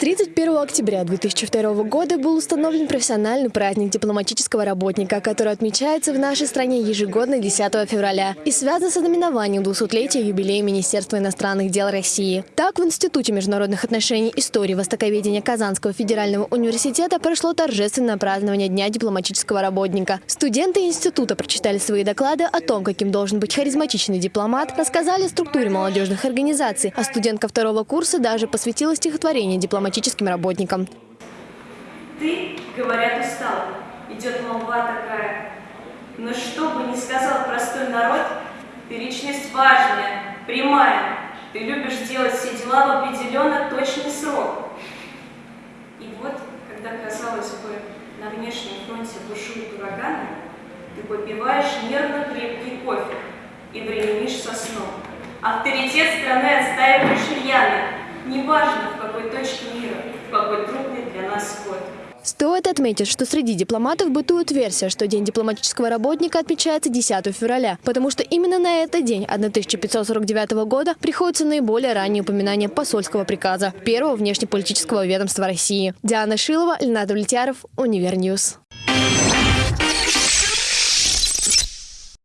1 октября 2002 года был установлен профессиональный праздник дипломатического работника, который отмечается в нашей стране ежегодно 10 февраля и связан с ознаменованием 200-летия юбилея Министерства иностранных дел России. Так, в Институте международных отношений истории востоковедения Казанского федерального университета прошло торжественное празднование Дня дипломатического работника. Студенты института прочитали свои доклады о том, каким должен быть харизматичный дипломат, рассказали о структуре молодежных организаций, а студентка второго курса даже посвятила стихотворение дипломатическим работникам. Ты, говорят, устал. Идет молва такая. Но что бы ни сказал простой народ, ты личность важная, прямая. Ты любишь делать все дела в определенно точный срок. И вот, когда, казалось бы, на внешнем фронте бушуют ураганы, ты попиваешь нервно крепкий кофе и бременишь со сном. Авторитет страны отстаиваешь рьяно, неважно в какой точке мира, какой трудный для нас год. Стоит отметить, что среди дипломатов бытует версия, что День дипломатического работника отмечается 10 февраля, потому что именно на этот день 1549 года приходится наиболее раннее упоминание посольского приказа первого внешнеполитического ведомства России. Диана Шилова, Ленар Довлетьяров, Univer News.